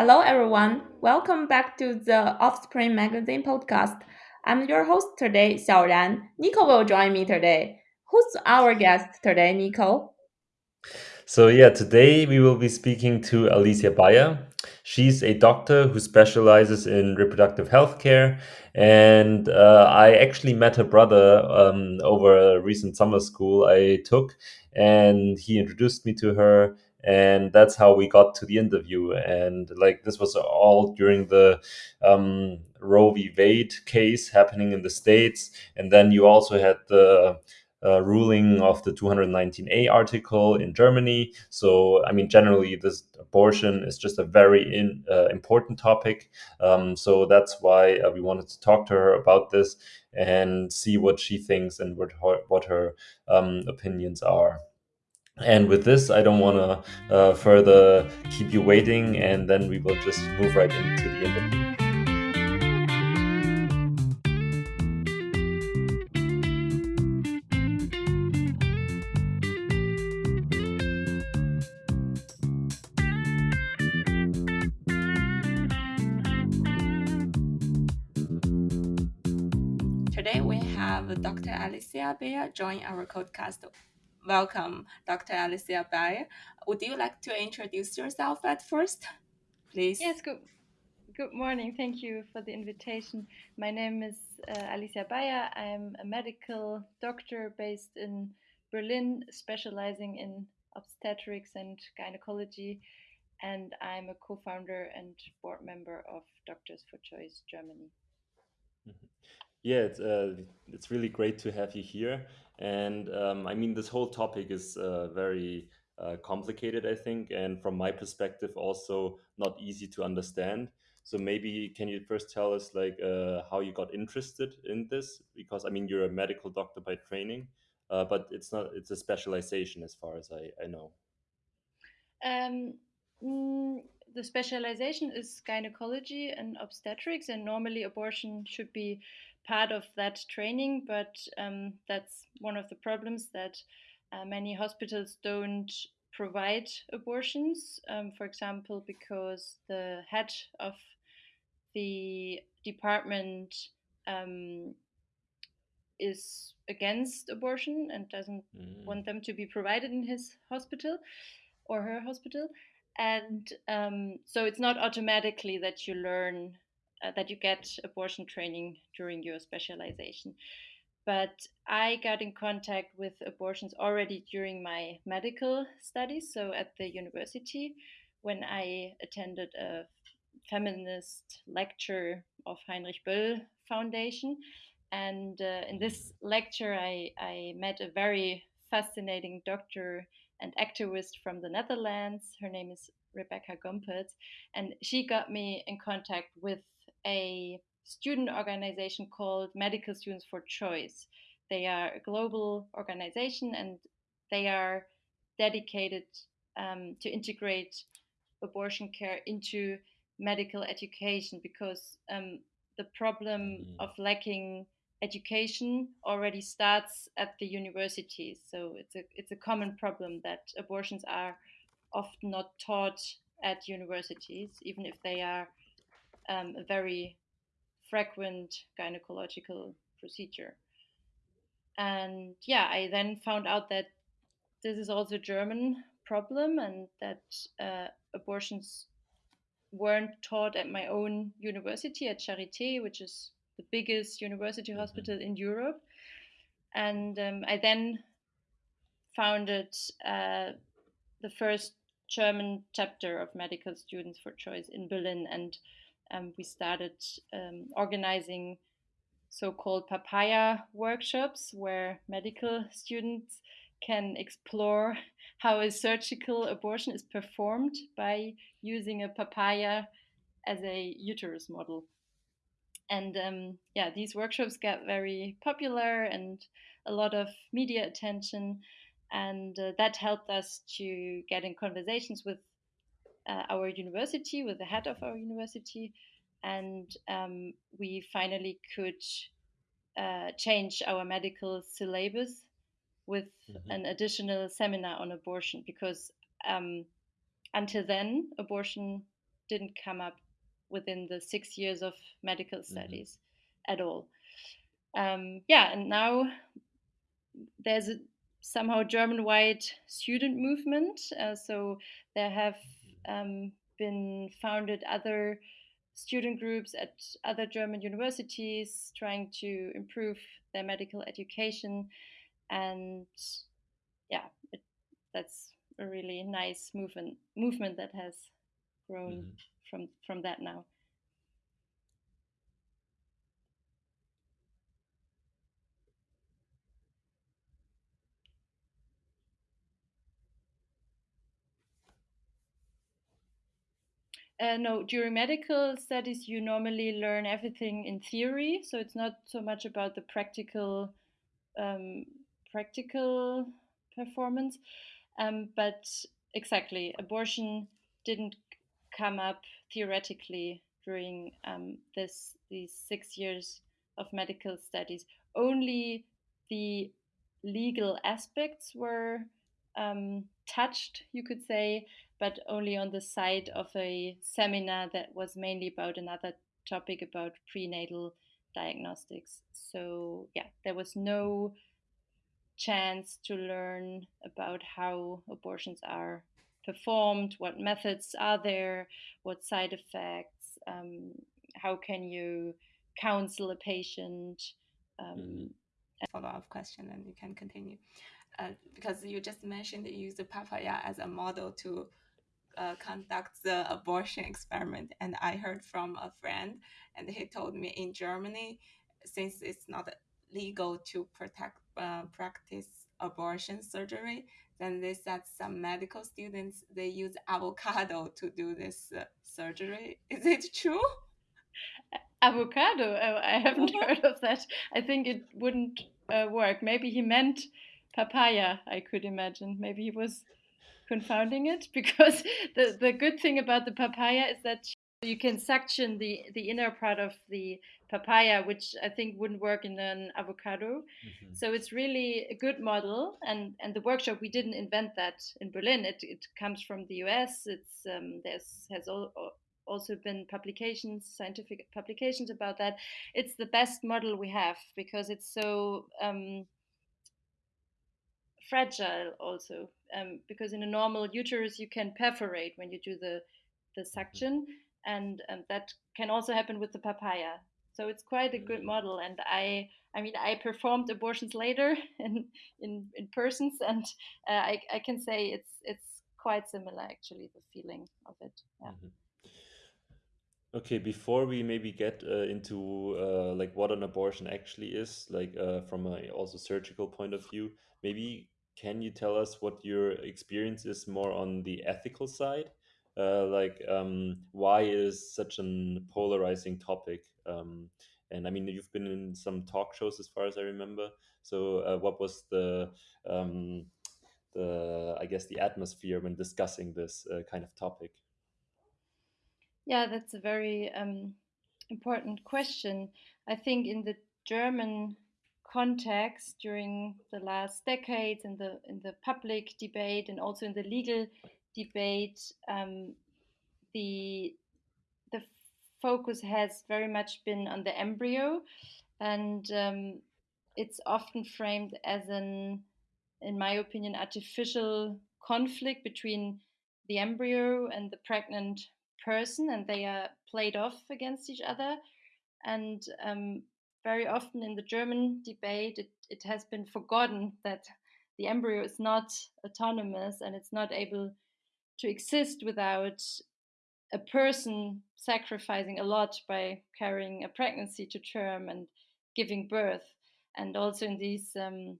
Hello, everyone. Welcome back to the Offspring Magazine podcast. I'm your host today, Xiaoran. Nico will join me today. Who's our guest today, Nico? So, yeah, today we will be speaking to Alicia Bayer. She's a doctor who specializes in reproductive health care. And uh, I actually met her brother um, over a recent summer school I took, and he introduced me to her. And that's how we got to the interview. And like this was all during the um, Roe v. Wade case happening in the States. And then you also had the uh, ruling of the 219a article in Germany. So, I mean, generally, this abortion is just a very in, uh, important topic. Um, so that's why uh, we wanted to talk to her about this and see what she thinks and what her, what her um, opinions are. And with this, I don't want to uh, further keep you waiting, and then we will just move right into the interview. Today we have Dr. Alicia Bayer join our podcast. Welcome, Dr. Alicia Bayer. Would you like to introduce yourself at first, please? Yes, good. Good morning. Thank you for the invitation. My name is uh, Alicia Bayer. I'm a medical doctor based in Berlin, specializing in obstetrics and gynecology, and I'm a co-founder and board member of Doctors for Choice Germany. Yeah, it's uh, it's really great to have you here. And um, I mean, this whole topic is uh, very uh, complicated, I think, and from my perspective, also not easy to understand. So maybe can you first tell us like uh, how you got interested in this? Because I mean, you're a medical doctor by training, uh, but it's not it's a specialization as far as I, I know. Um, mm, the specialization is gynecology and obstetrics, and normally abortion should be part of that training, but um, that's one of the problems that uh, many hospitals don't provide abortions. Um, for example, because the head of the department um, is against abortion and doesn't mm. want them to be provided in his hospital or her hospital. And um, so it's not automatically that you learn uh, that you get abortion training during your specialization. But I got in contact with abortions already during my medical studies, so at the university, when I attended a feminist lecture of Heinrich Böll Foundation. And uh, in this lecture, I, I met a very fascinating doctor and activist from the Netherlands. Her name is Rebecca Gomperts, and she got me in contact with a student organization called Medical Students for Choice. They are a global organization and they are dedicated um, to integrate abortion care into medical education because um, the problem mm. of lacking education already starts at the universities. So it's a it's a common problem that abortions are often not taught at universities, even if they are um, a very frequent gynecological procedure. And yeah, I then found out that this is also a German problem and that uh, abortions weren't taught at my own university at Charité, which is the biggest university mm-hmm. hospital in Europe. And um, I then founded uh, the first German chapter of Medical Students for Choice in Berlin. And um, we started um, organizing so-called papaya workshops where medical students can explore how a surgical abortion is performed by using a papaya as a uterus model. And um, yeah, these workshops got very popular and a lot of media attention. And uh, that helped us to get in conversations with uh, our university, with the head of our university, and um, we finally could uh, change our medical syllabus with mm-hmm. an additional seminar on abortion because um, until then abortion didn't come up within the six years of medical Mm-hmm. studies at all. Um, yeah, and now there's a somehow German-wide student movement. Uh, so there have um, been founded other student groups at other German universities trying to improve their medical education, and yeah, it, that's a really nice movement movement that has grown Mhm. from from that now. Uh, no, during medical studies, you normally learn everything in theory, so it's not so much about the practical um, practical performance. Um, but exactly, abortion didn't come up theoretically during um, this these six years of medical studies. Only the legal aspects were um, touched, you could say, but only on the side of a seminar that was mainly about another topic about prenatal diagnostics. So, yeah, there was no chance to learn about how abortions are performed, what methods are there, what side effects, um, how can you counsel a patient. Um, follow up question and you can continue. Uh, because you just mentioned you use the papaya as a model to uh, conduct the abortion experiment. And I heard from a friend, and he told me in Germany, since it's not legal to protect uh, practice abortion surgery, then they said some medical students they use avocado to do this uh, surgery. Is it true? Avocado? Oh, I haven't heard of that. I think it wouldn't uh, work. Maybe he meant papaya. I could imagine. Maybe he was confounding it because the the good thing about the papaya is that you can suction the the inner part of the papaya which i think wouldn't work in an avocado. Mhm. so it's really a good model and and the workshop we didn't invent that in berlin. It, it comes from the us it's um, there's has al- al- also been publications scientific publications about that. It's the best model we have because it's so um, fragile also um, because in a normal uterus you can perforate when you do the the suction and um, that can also happen with the papaya. So it's quite a good model and i i mean i performed abortions later in in, in persons and uh, I, I can say it's it's quite similar actually the feeling of it yeah. Mhm. Okay, before we maybe get uh, into uh, like what an abortion actually is, like uh, from a also surgical point of view, maybe can you tell us what your experience is more on the ethical side? Uh, like um, why is such an polarizing topic? Um, and I mean, you've been in some talk shows as far as I remember. So uh, what was the um, the I guess the atmosphere when discussing this uh, kind of topic? Yeah, that's a very um, important question. I think in the German context during the last decades in the in the public debate and also in the legal debate, um, the the focus has very much been on the embryo, and um, it's often framed as an, in my opinion, artificial conflict between the embryo and the pregnant person, and they are played off against each other. And um, very often in the German debate, it, it has been forgotten that the embryo is not autonomous and it's not able to exist without a person sacrificing a lot by carrying a pregnancy to term and giving birth. And also in these um,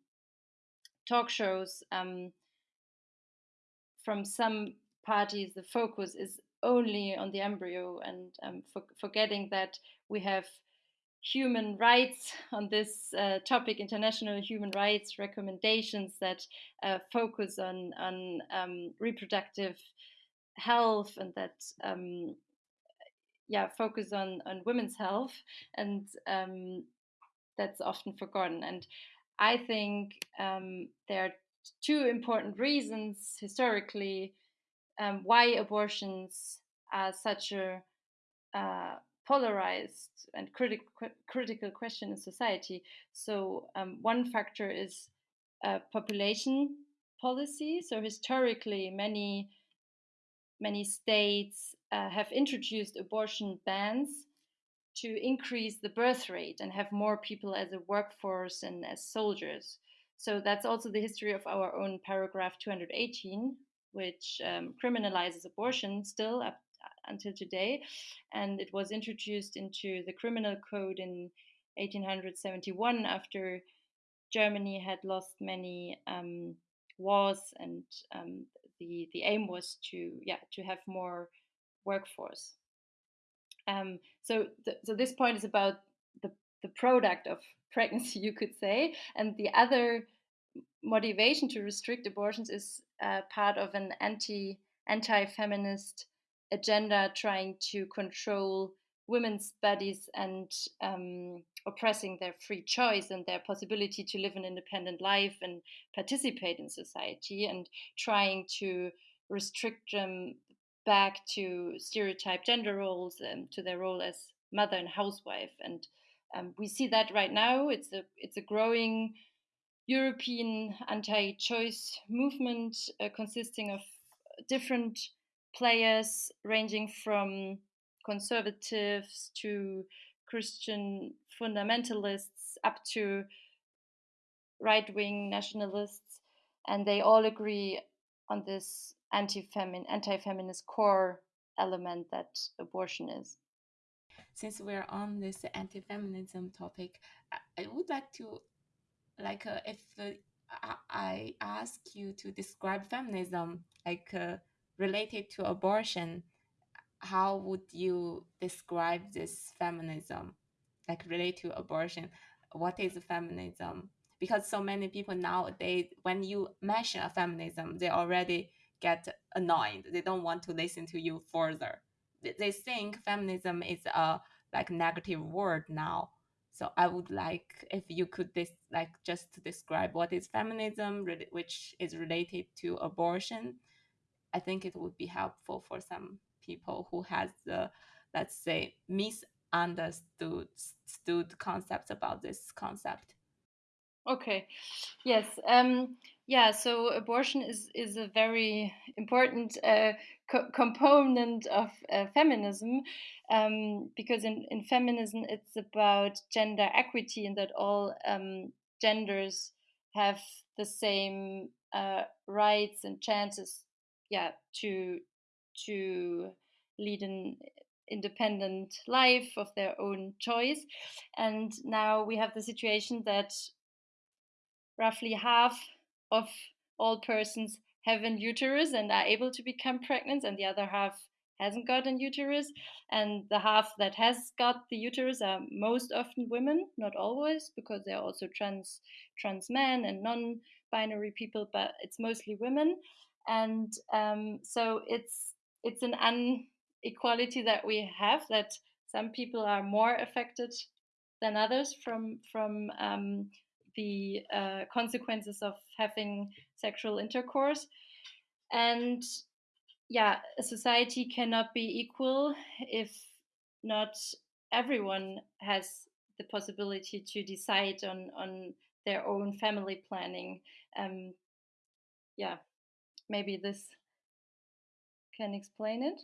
talk shows, um, from some parties, the focus is only on the embryo and um, for, forgetting that we have human rights on this uh, topic, international human rights recommendations that uh, focus on on um, reproductive health and that um, yeah focus on on women's health and um, that's often forgotten. And I think um, there are two important reasons historically um, why abortions are such a uh, polarized and critic, critical question in society. So um, one factor is uh, population policy. So historically, many many states uh, have introduced abortion bans to increase the birth rate and have more people as a workforce and as soldiers. So that's also the history of our own paragraph 218, which um, criminalizes abortion still up until today. And it was introduced into the criminal code in 1871 after Germany had lost many um, wars, and um, the the aim was to yeah to have more workforce. Um, so th- so this point is about the the product of pregnancy, you could say, and the other motivation to restrict abortions is uh, part of an anti anti feminist agenda trying to control women's bodies and um, oppressing their free choice and their possibility to live an independent life and participate in society and trying to restrict them back to stereotype gender roles and to their role as mother and housewife. And um, we see that right now. It's a it's a growing European anti-choice movement uh, consisting of different players ranging from conservatives to Christian fundamentalists up to right wing nationalists, and they all agree on this anti-femin- anti-feminist core element that abortion is. Since we're on this anti-feminism topic, I would like to, like, uh, if uh, I ask you to describe feminism, like uh, related to abortion, how would you describe this feminism, like related to abortion? What is feminism? Because so many people nowadays, when you mention a feminism, they already get annoyed. They don't want to listen to you further. They think feminism is a like negative word now. So I would like if you could this like just describe what is feminism, which is related to abortion, I think it would be helpful for some people who has the let's say misunderstood stood concepts about this concept. Okay, yes, um, yeah. So abortion is is a very important uh, co- component of uh, feminism um, because in in feminism it's about gender equity and that all um, genders have the same uh, rights and chances yeah to to lead an independent life of their own choice. And now we have the situation that roughly half of all persons have an uterus and are able to become pregnant and the other half hasn't got an uterus. And the half that has got the uterus are most often women not always because there are also trans trans men and non-binary people but it's mostly women and um, so it's it's an inequality that we have that some people are more affected than others from from um, the uh, consequences of having sexual intercourse. And yeah a society cannot be equal if not everyone has the possibility to decide on on their own family planning um, yeah maybe this can explain it?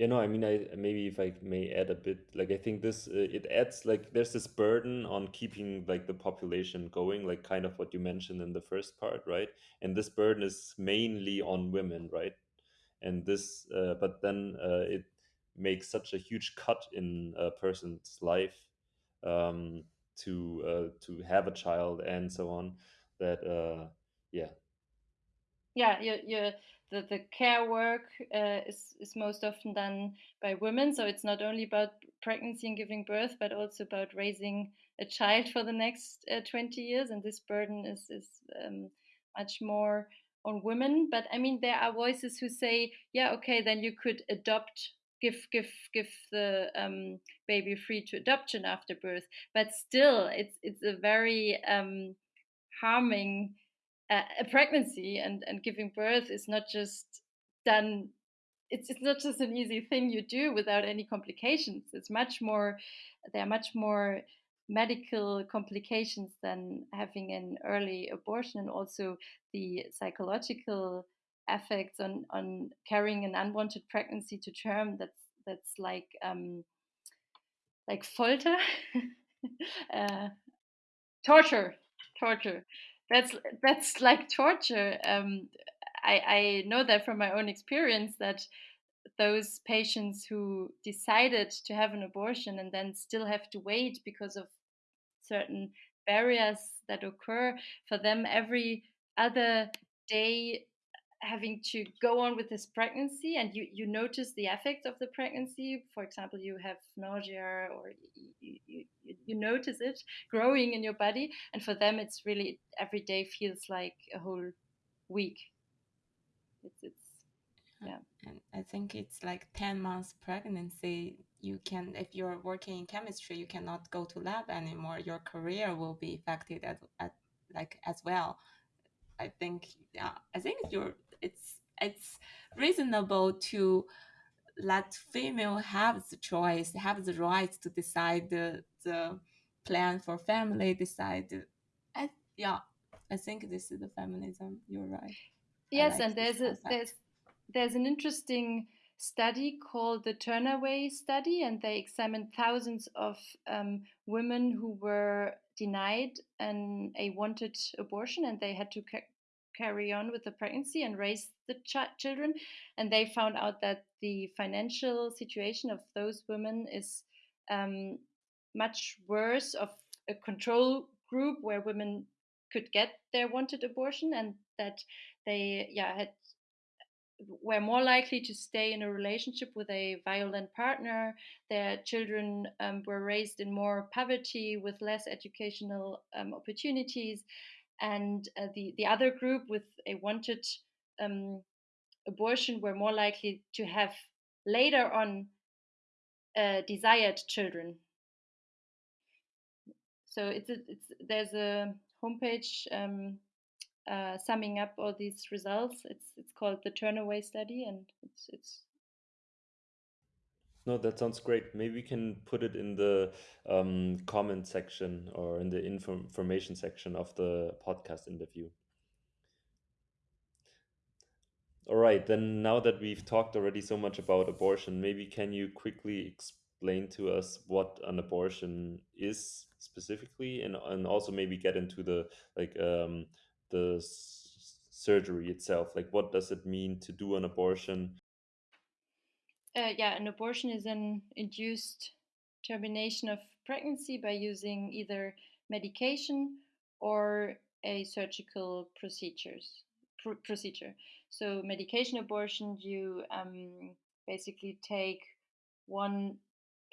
Yeah no i mean i maybe if i may add a bit like i think this uh, it adds like there's this burden on keeping like the population going like kind of what you mentioned in the first part right? And this burden is mainly on women right? And this uh, but then uh, it makes such a huge cut in a person's life um, to uh, to have a child and so on that uh, yeah yeah the, the care work uh, is, is most often done by women. So it's not only about pregnancy and giving birth but also about raising a child for the next uh, 20 years. And this burden is, is um, much more on women. But i mean there are voices who say yeah okay then you could adopt give give give the um, baby free to adoption after birth. But still it's it's a very um, harming a pregnancy and and giving birth is not just done it's, it's not just an easy thing you do without any complications. It's much more, there are much more medical complications than having an early abortion and also the psychological effects on, on carrying an unwanted pregnancy to term that's that's like um, like folter uh, torture torture that's that's like torture um, I, I know that from my own experience that those patients who decided to have an abortion and then still have to wait because of certain barriers that occur for them every other day having to go on with this pregnancy and you, you notice the effects of the pregnancy. For example you have nausea or you, you, you notice it growing in your body. And for them it's really every day feels like a whole week. It's, it's uh, yeah. and i think it's like 10 months pregnancy. You can if you're working in chemistry you cannot go to lab anymore. Your career will be affected at, at like as well. I think yeah i think you're it's it's reasonable to let female have the choice have the right to decide the the plan for family decide I, yeah i think this is the feminism you're right yes like and there's a there's there's an interesting study called the Turnaway study, and they examined thousands of um, women who were denied an, a wanted abortion and they had to ca- carry on with the pregnancy and raise the ch- children. And they found out that the financial situation of those women is um, much worse of a control group where women could get their wanted abortion and that they yeah had were more likely to stay in a relationship with a violent partner. Their children um, were raised in more poverty with less educational um, opportunities. And uh, the, the other group with a wanted um, abortion were more likely to have later on uh, desired children. So it's, a, it's there's a homepage um, uh, summing up all these results. It's it's called the Turnaway study, and it's it's. No, that sounds great. Maybe we can put it in the um, comment section or in the info information section of the podcast interview. All right, then now that we've talked already so much about abortion, maybe can you quickly explain to us what an abortion is specifically, and and also maybe get into the like um, the surgery itself like what does it mean to do an abortion? Uh, yeah an abortion is an induced termination of pregnancy by using either medication or a surgical procedures pr procedure. So medication abortion you um, basically take one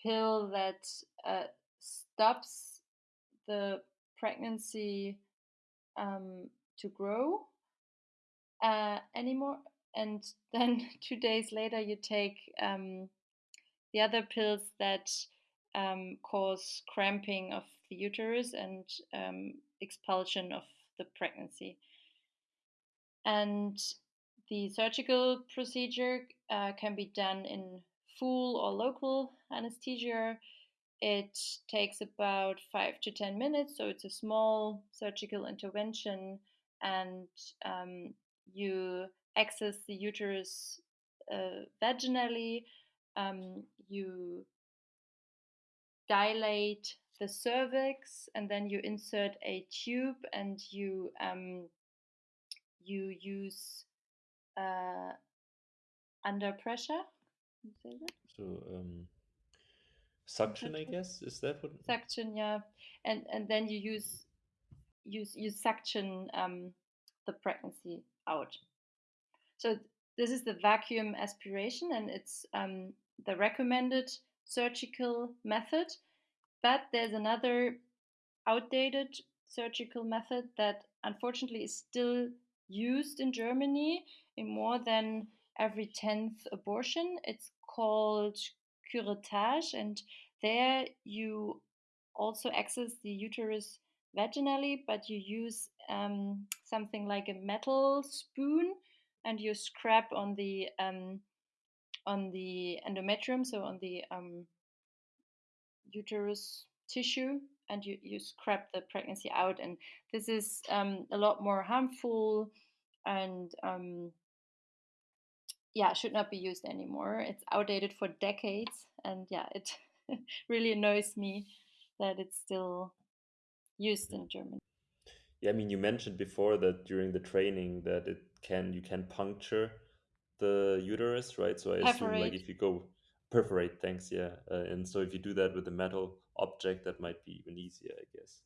pill that uh, stops the pregnancy um, to grow uh, anymore. And then two days later, you take um, the other pills that um, cause cramping of the uterus and um, expulsion of the pregnancy. And the surgical procedure uh, can be done in full or local anesthesia it takes about five to 10 minutes, so it's a small surgical intervention, and um, you access the uterus uh, vaginally. Um, you dilate the cervix, and then you insert a tube, and you um, you use uh, under pressure. So um, suction i guess is that what suction yeah. And and then you use use you suction um, the pregnancy out. So this is the vacuum aspiration and it's um, the recommended surgical method but there's another outdated surgical method that unfortunately is still used in germany in more than every 10th abortion. It's called curettage, and there you also access the uterus vaginally, but you use um, something like a metal spoon and you scrap on the um, on the endometrium, so on the um, uterus tissue, and you, you scrap the pregnancy out. And this is um, a lot more harmful and um, yeah, should not be used anymore. It's outdated for decades, and yeah, it really annoys me that it's still used in Germany. Yeah, I mean, you mentioned before that during the training that it can you can puncture the uterus, right? So I assume like if you go perforate, thanks, yeah. Uh, and so if you do that with a metal object, that might be even easier, I guess.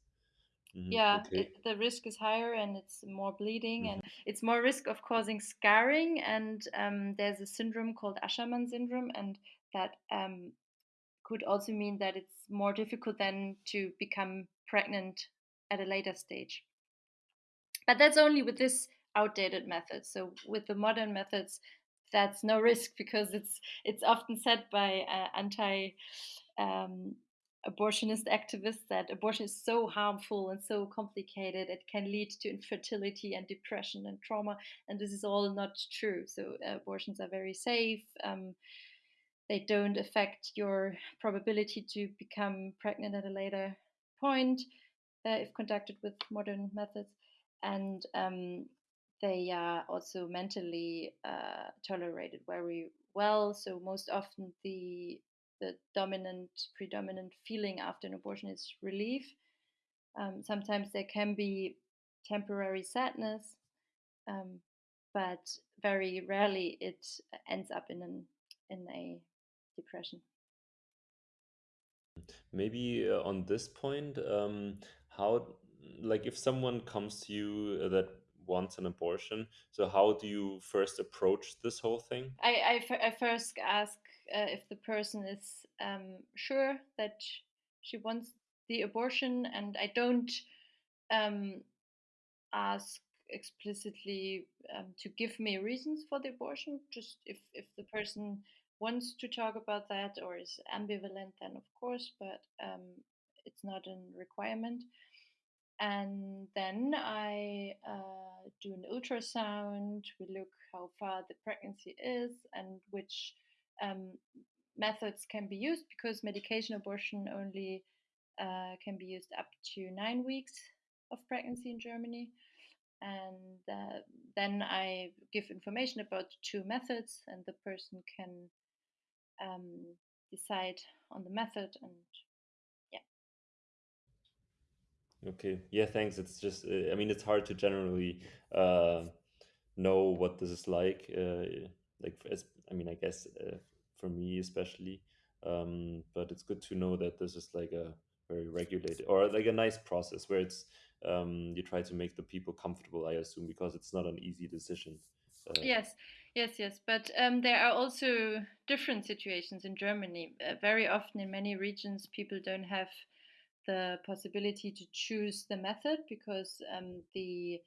Hmm Yeah, Okay. it, the risk is higher and it's more bleeding hmm and it's more risk of causing scarring. And um, there's a syndrome called Asherman syndrome, and that um, could also mean that it's more difficult then to become pregnant at a later stage. But that's only with this outdated method. So with the modern methods, that's no risk because it's it's often said by uh, anti um, abortionist activists that abortion is so harmful and so complicated it can lead to infertility and depression and trauma and this is all not true so uh, abortions are very safe um, they don't affect your probability to become pregnant at a later point uh, if conducted with modern methods and um, they are also mentally uh, tolerated very well. So most often the the dominant predominant feeling after an abortion is relief. Um, sometimes there can be temporary sadness, um, but very rarely it ends up in an in a depression. Maybe uh, on this point, um, how, like, if someone comes to you uh, that wants an abortion, so how do you first approach this whole thing? I, I, f- I first ask uh, if the person is um, sure that she wants the abortion, and I don't um, ask explicitly um, to give me reasons for the abortion. Just if, if the person wants to talk about that or is ambivalent, then of course, but um, it's not a requirement. And then I uh, do an ultrasound. We look how far the pregnancy is and which um, methods can be used because medication abortion only uh, can be used up to nine weeks of pregnancy in Germany. And uh, then I give information about two methods, and the person can um, decide on the method. And yeah. Okay. Yeah, thanks. It's just, uh, I mean, it's hard to generally uh, know what this is like. Uh, like, as I mean, I guess uh, for me especially, um, but it's good to know that this is like a very regulated or like a nice process where it's um, you try to make the people comfortable. I assume because it's not an easy decision. Uh, Yes, yes, yes. But um, there are also different situations in Germany. Uh, very often, in many regions, people don't have the possibility to choose the method because um, the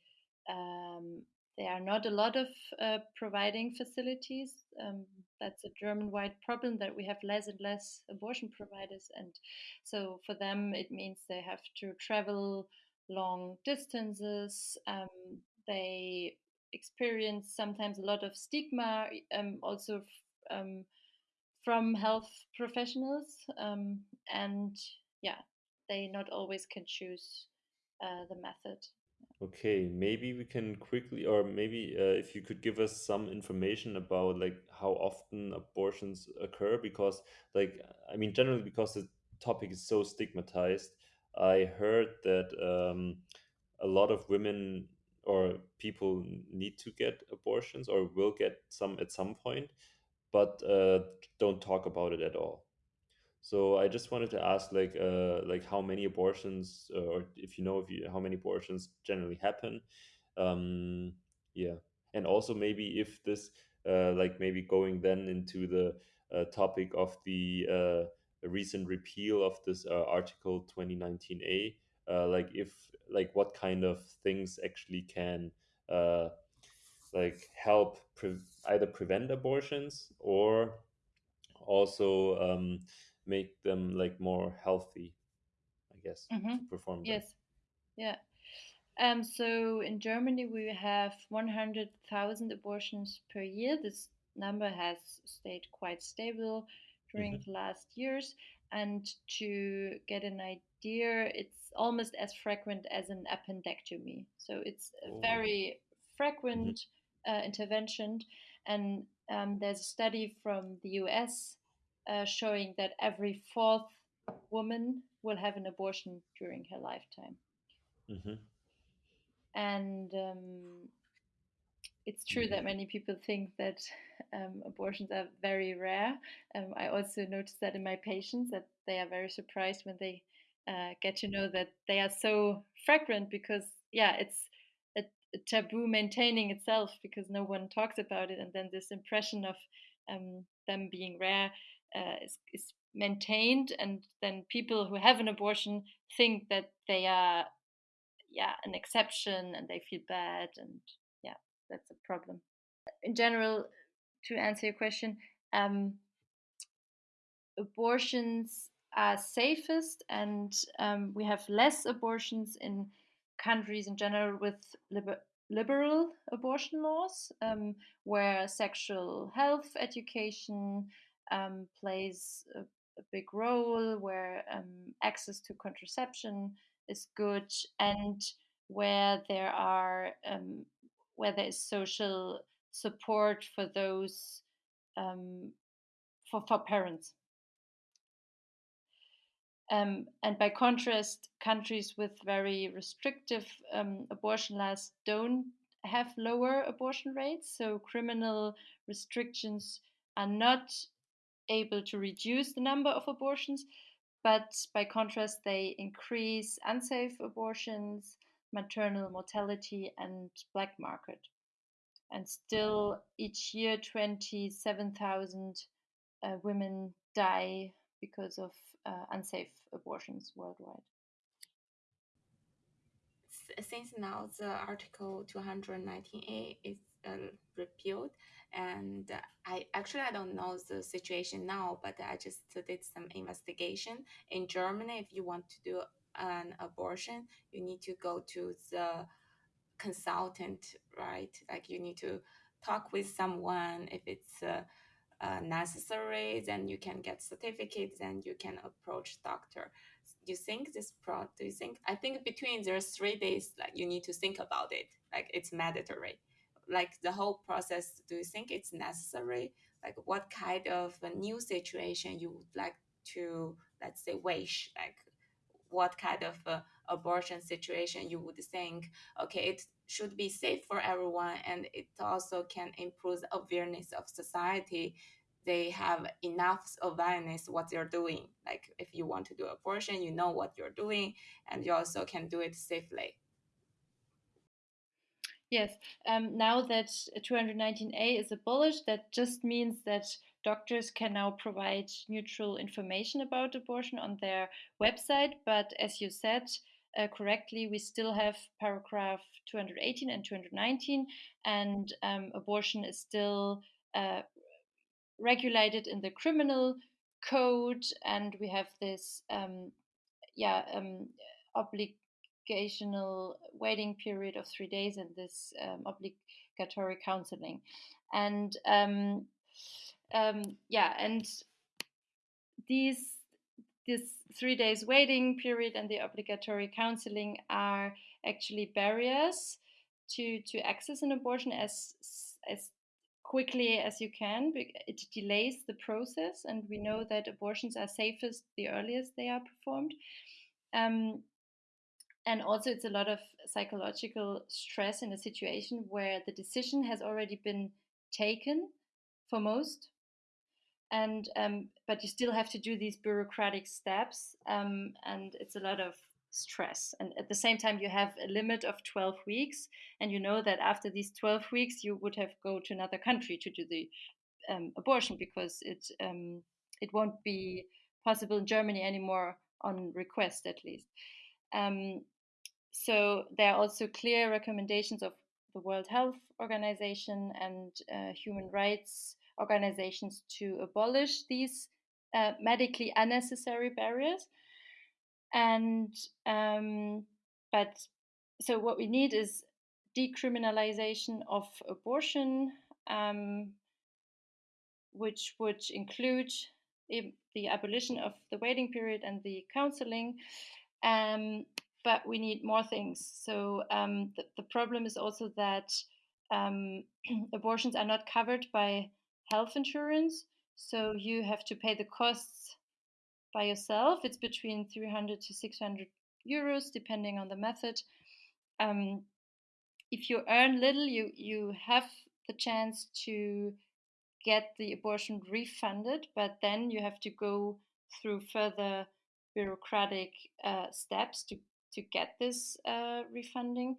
um, there are not a lot of uh, providing facilities. Um, that's a German-wide problem that we have less and less abortion providers, and so for them it means they have to travel long distances. Um, they experience sometimes a lot of stigma, um, also um, from health professionals, um, and yeah, they not always can choose uh, the method. Okay, maybe we can quickly, or maybe uh, if you could give us some information about like how often abortions occur, because like I mean, generally because the topic is so stigmatized, I heard that um, a lot of women or people need to get abortions or will get some at some point, but uh, don't talk about it at all. So I just wanted to ask, like, uh, like how many abortions, uh, or if you know, if you how many abortions generally happen, um, yeah, and also maybe if this, uh, like, maybe going then into the uh, topic of the uh, recent repeal of this uh, Article 2019A, uh, like if, like, what kind of things actually can, uh, like, help pre either prevent abortions or also um, make them like more healthy, I guess, hmm to perform them. Yes, yeah. Um, so in Germany, we have 100,000 abortions per year. This number has stayed quite stable during mm-hmm. the last years. And to get an idea, it's almost as frequent as an appendectomy. So it's a oh. very frequent mm-hmm. uh, intervention. And um, there's a study from the US uh, showing that every fourth woman will have an abortion during her lifetime. Mm-hmm. And um, it's true that many people think that um, abortions are very rare. Um, I also noticed that in my patients that they are very surprised when they uh, get to know that they are so frequent because yeah, it's a, a, taboo maintaining itself because no one talks about it, and then this impression of um, them being rare uh, is, is maintained, and then people who have an abortion think that they are yeah an exception and they feel bad and yeah that's a problem. In general to answer your question um, abortions are safest and um, we have less abortions in countries in general with liber- liberal abortion laws um, where sexual health education um, plays a, a, big role where um, access to contraception is good and where there are um, where there is social support for those um, for, for parents. Um, and by contrast, countries with very restrictive um, abortion laws don't have lower abortion rates. So criminal restrictions are not able to reduce the number of abortions, but by contrast, they increase unsafe abortions, maternal mortality, and black market. And still, each year, 27,000 uh, women die because of uh, unsafe abortions worldwide. Since now the Article 219A is uh, repealed, and I actually I don't know the situation now, but I just did some investigation in Germany. If you want to do an abortion, you need to go to the consultant, right? Like you need to talk with someone. If it's uh, uh, necessary, then you can get certificates and you can approach doctor. Do you think this pro? Do you think? I think between there's three days. Like you need to think about it. Like it's mandatory like the whole process do you think it's necessary? Like what kind of a new situation you would like to let's say wish? Like what kind of a abortion situation you would think okay it should be safe for everyone and it also can improve awareness of society? They have enough awareness what they're doing. Like if you want to do abortion you know what you're doing and you also can do it safely Yes, um, now that 219A is abolished, that just means that doctors can now provide neutral information about abortion on their website. But as you said uh, correctly, we still have paragraph 218 and 219, and um, abortion is still uh, regulated in the criminal code, and we have this um, yeah um, obligation obligational waiting period of three days and this um, obligatory counseling. And um, um, yeah, and these this three days waiting period and the obligatory counseling are actually barriers to to access an abortion as as quickly as you can. It delays the process, and we know that abortions are safest the earliest they are performed. Um, and also it's a lot of psychological stress in a situation where the decision has already been taken for most. And um, but you still have to do these bureaucratic steps um, and it's a lot of stress. And at the same time you have a limit of 12 weeks and you know that after these 12 weeks you would have go to another country to do the um, abortion because it um, it won't be possible in germany anymore on request at least. Um, so there are also clear recommendations of the World Health Organization and uh, human rights organizations to abolish these uh, medically unnecessary barriers. And um, but so what we need is decriminalization of abortion, um, which would include the abolition of the waiting period and the counseling. Um, but we need more things. So um, the, the, problem is also that um, abortions are not covered by health insurance. So you have to pay the costs by yourself. It's between 300 to 600 euros, depending on the method. Um, if you earn little, you, you have the chance to get the abortion refunded, but then you have to go through further bureaucratic uh, steps to, to get this uh, refunding,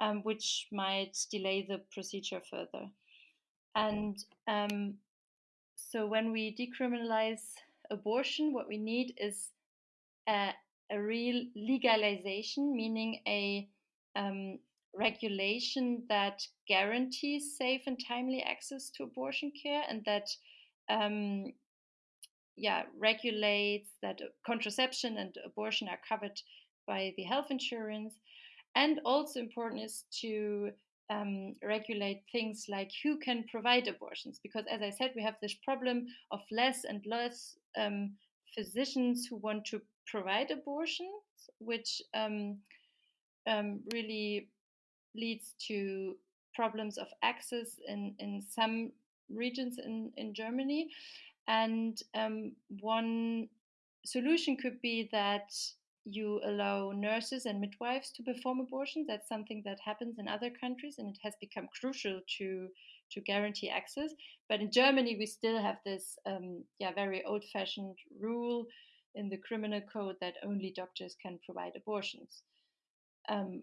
um, which might delay the procedure further. And um, so when we decriminalize abortion, what we need is a, a real legalization, meaning a um, regulation that guarantees safe and timely access to abortion care and that um, yeah regulates that contraception and abortion are covered by the health insurance and also important is to um, regulate things like who can provide abortions because as i said we have this problem of less and less um, physicians who want to provide abortions which um, um really leads to problems of access in, in some regions in, in Germany. And um, one solution could be that you allow nurses and midwives to perform abortions. That's something that happens in other countries, and it has become crucial to to guarantee access. But in Germany, we still have this um, yeah very old-fashioned rule in the criminal code that only doctors can provide abortions. Um,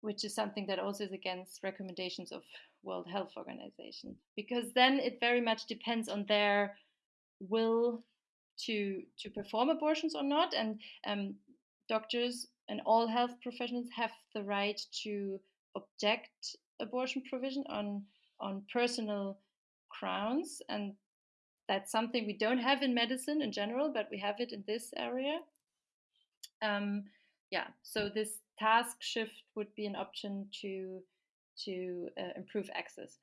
which is something that also is against recommendations of World Health Organization because then it very much depends on their will to to perform abortions or not and um, doctors and all health professionals have the right to object abortion provision on on personal grounds and that's something we don't have in medicine in general but we have it in this area um, yeah so this task shift would be an option to to uh, improve access.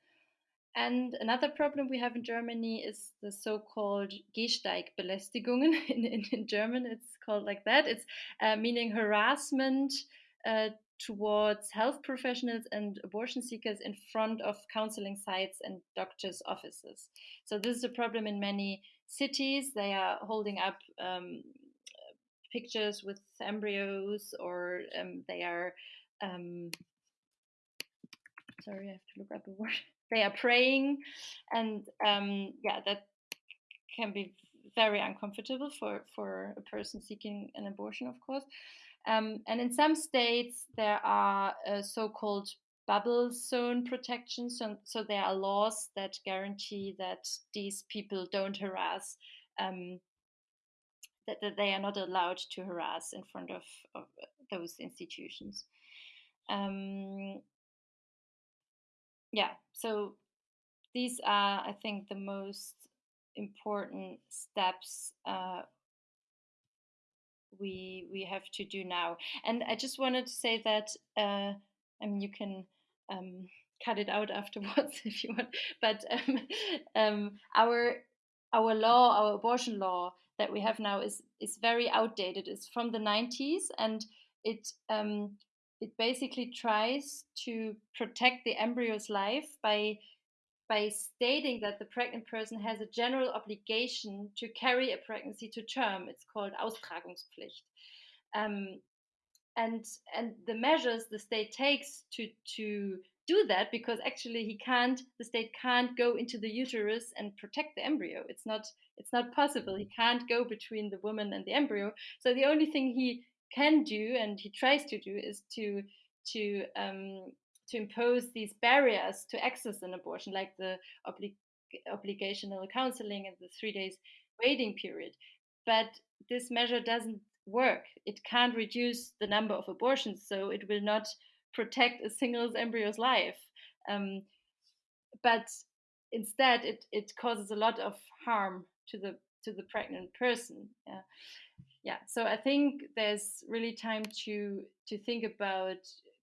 And another problem we have in Germany is the so-called Gehsteigbelästigungen. In, in, in, German, it's called like that. It's uh, meaning harassment uh, towards health professionals and abortion seekers in front of counseling sites and doctors' offices. So this is a problem in many cities. They are holding up um, pictures with embryos or um, they are um, sorry i have to look up a word they are praying and um, yeah that can be very uncomfortable for for a person seeking an abortion of course um, and in some states there are uh, so-called bubble zone protections so, so there are laws that guarantee that these people don't harass um, that, that they are not allowed to harass in front of, of those institutions. Um, yeah, so these are, I think, the most important steps uh, we we have to do now. And I just wanted to say that uh, I mean you can um, cut it out afterwards if you want, but um, um, our our law, our abortion law, that we have now is is very outdated. It's from the 90s, and it um, it basically tries to protect the embryo's life by by stating that the pregnant person has a general obligation to carry a pregnancy to term. It's called Austragungspflicht. Um, and and the measures the state takes to to do that because actually he can't the state can't go into the uterus and protect the embryo it's not it's not possible he can't go between the woman and the embryo so the only thing he can do and he tries to do is to to um, to impose these barriers to access an abortion like the oblig- obligational counseling and the three days waiting period but this measure doesn't work it can't reduce the number of abortions so it will not protect a single embryo's life. Um, but instead, it, it causes a lot of harm to the to the pregnant person. Yeah. Yeah. So I think there's really time to to think about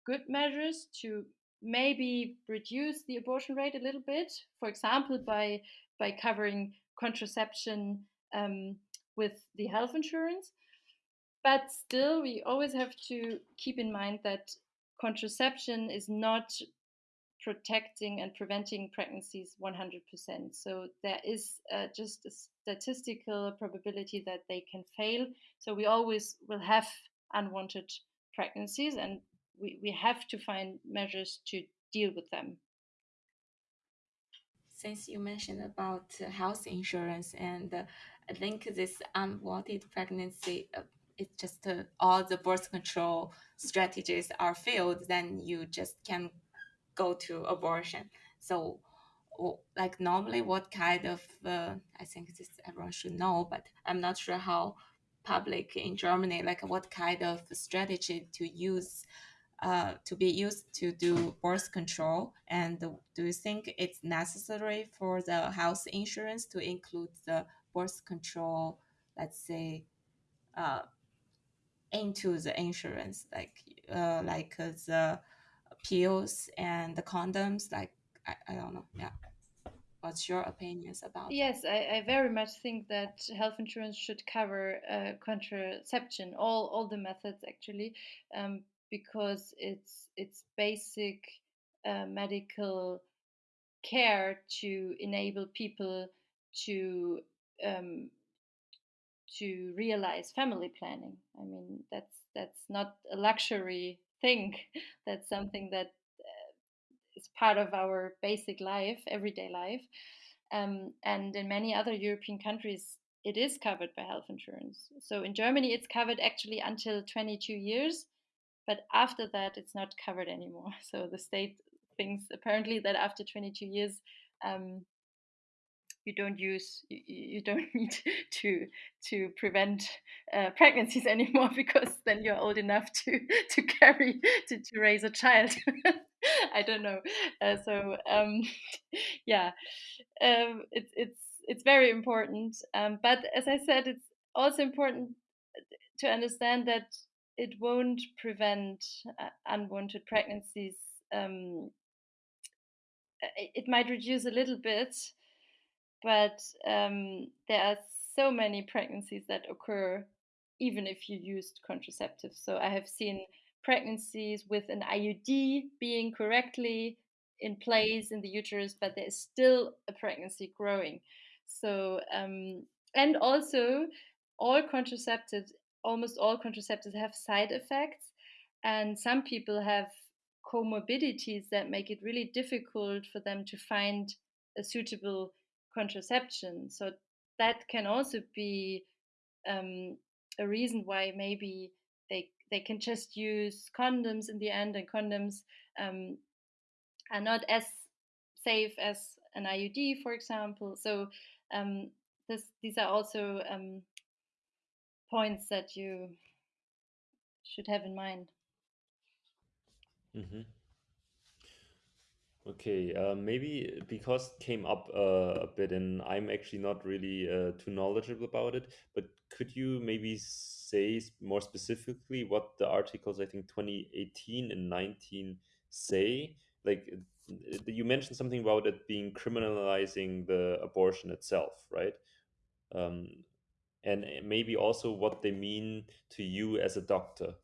good measures to maybe reduce the abortion rate a little bit, for example, by by covering contraception um, with the health insurance. But still, we always have to keep in mind that contraception is not protecting and preventing pregnancies 100%. So there is uh, just a statistical probability that they can fail. So we always will have unwanted pregnancies and we, we have to find measures to deal with them. Since you mentioned about uh, health insurance, and uh, I think this unwanted pregnancy, uh, it's just uh, all the birth control strategies are failed, then you just can go to abortion. So, like normally, what kind of uh, I think this everyone should know, but I'm not sure how public in Germany, like what kind of strategy to use uh, to be used to do birth control? And do you think it's necessary for the health insurance to include the birth control, let's say, uh, into the insurance, like uh, like the pills and the condoms? Like I, I don't know, yeah. What's your opinions about? Yes, I, I very much think that health insurance should cover uh, contraception, all all the methods actually, um, because it's it's basic uh, medical care to enable people to um, to realize family planning. I mean, that's that's not a luxury thing. That's something that is part of our basic life, everyday life. Um, and in many other European countries, it is covered by health insurance. So in Germany, it's covered actually until 22 years, but after that, it's not covered anymore. So the state thinks apparently that after 22 years, um, you don't use you, don't need to to prevent uh, pregnancies anymore because then you're old enough to to carry to, to raise a child. I don't know. Uh, so um, yeah um, it's it's it's very important. Um, but as i said it's also important to understand that it won't prevent uh, unwanted pregnancies. Um, it might reduce a little bit but um, there are so many pregnancies that occur even if you used contraceptives. So I have seen pregnancies with an IUD being correctly in place in the uterus, but there is still a pregnancy growing. So, um, and also all contraceptives, almost all contraceptives have side effects, and some people have comorbidities that make it really difficult for them to find a suitable contraception. So that can also be um, a reason why maybe they they can just use condoms in the end, and condoms um, are not as safe as an IUD, for example. So um, this, these are also um, points that you should have in mind. Mm-hmm. Okay, uh, maybe because it came up uh, a bit, and I'm actually not really uh, too knowledgeable about it. But could you maybe say more specifically what the articles, I think 2018 and 19 say? Like you mentioned something about it being criminalizing the abortion itself, right? Um, and maybe also what they mean to you as a doctor.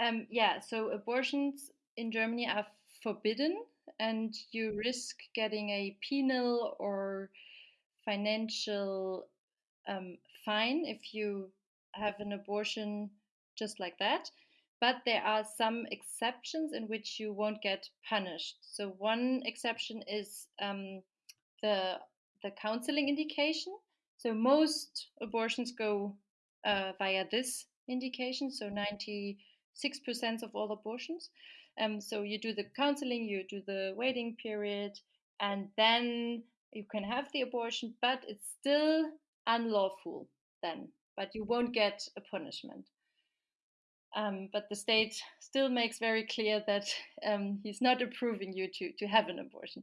Um, yeah, so abortions in Germany are forbidden, and you risk getting a penal or financial um, fine if you have an abortion just like that. But there are some exceptions in which you won't get punished. So one exception is um, the the counseling indication. So most abortions go uh, via this indication. So ninety 6% of all abortions. Um, so you do the counseling, you do the waiting period, and then you can have the abortion, but it's still unlawful then, but you won't get a punishment. Um, but the state still makes very clear that um, he's not approving you to, to have an abortion.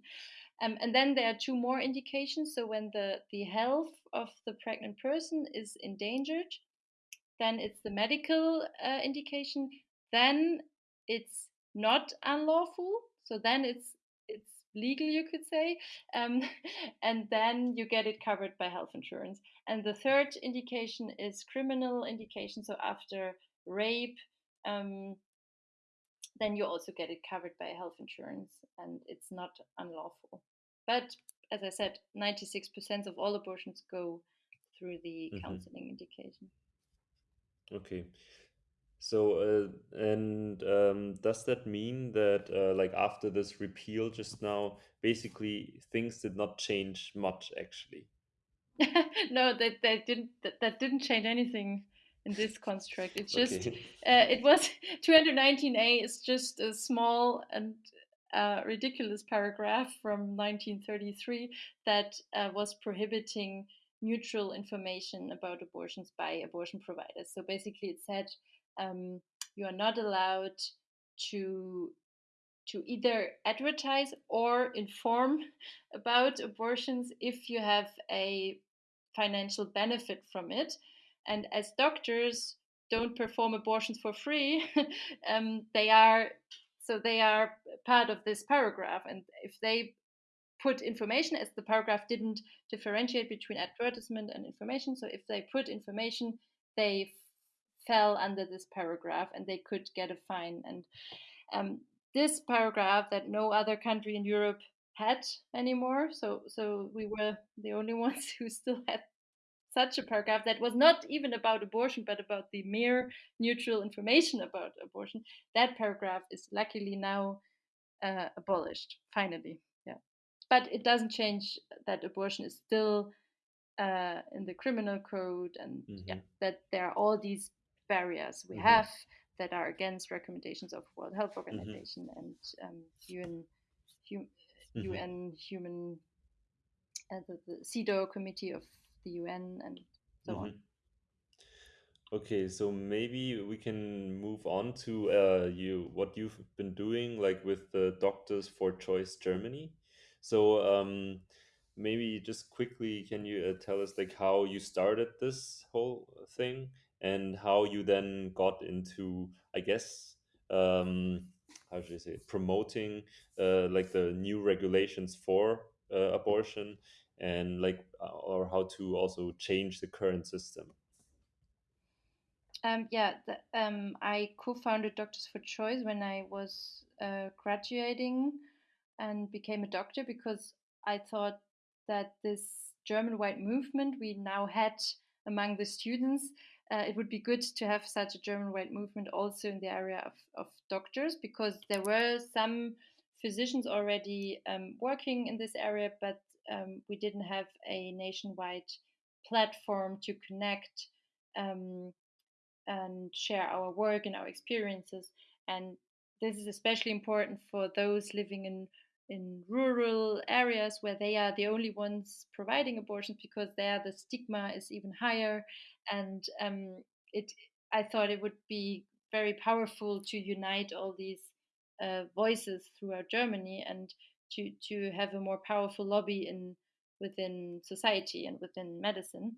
Um, and then there are two more indications. So when the, the health of the pregnant person is endangered, then it's the medical uh, indication then it's not unlawful. So then it's it's legal, you could say, um, and then you get it covered by health insurance. And the third indication is criminal indication. So after rape, um, then you also get it covered by health insurance, and it's not unlawful. But as I said, 96% of all abortions go through the mm-hmm. counseling indication. Okay. So, uh, and um, does that mean that, uh, like, after this repeal just now, basically things did not change much, actually? no, that that didn't that, that didn't change anything in this construct. It's just okay. uh, it was 219a is just a small and uh, ridiculous paragraph from 1933 that uh, was prohibiting neutral information about abortions by abortion providers. So basically, it said um, you are not allowed to to either advertise or inform about abortions if you have a financial benefit from it. And as doctors don't perform abortions for free, um, they are so they are part of this paragraph. And if they put information, as the paragraph didn't differentiate between advertisement and information, so if they put information, they fell under this paragraph and they could get a fine. And um, this paragraph that no other country in Europe had anymore. So so we were the only ones who still had such a paragraph that was not even about abortion but about the mere neutral information about abortion. That paragraph is luckily now uh, abolished finally. Yeah, but it doesn't change that abortion is still uh, in the criminal code and mm-hmm. yeah, that there are all these barriers we mm-hmm. have that are against recommendations of World Health mm-hmm. Organization mm-hmm. and um, UN, hum, mm-hmm. UN Human, uh, the, the CEDAW Committee of the UN and so mm-hmm. on. Okay, so maybe we can move on to uh, you what you've been doing, like with the Doctors for Choice Germany. So um, maybe just quickly, can you uh, tell us like how you started this whole thing and how you then got into, I guess, um, how should I say, promoting uh, like the new regulations for uh, abortion and like, uh, or how to also change the current system. Um, yeah, the, um, I co-founded Doctors for Choice when I was uh, graduating and became a doctor because I thought that this German-wide movement we now had among the students uh, it would be good to have such a German-wide movement also in the area of, of doctors because there were some physicians already um, working in this area, but um, we didn't have a nationwide platform to connect um, and share our work and our experiences. And this is especially important for those living in in rural areas where they are the only ones providing abortions because there the stigma is even higher and um, it i thought it would be very powerful to unite all these uh, voices throughout germany and to to have a more powerful lobby in within society and within medicine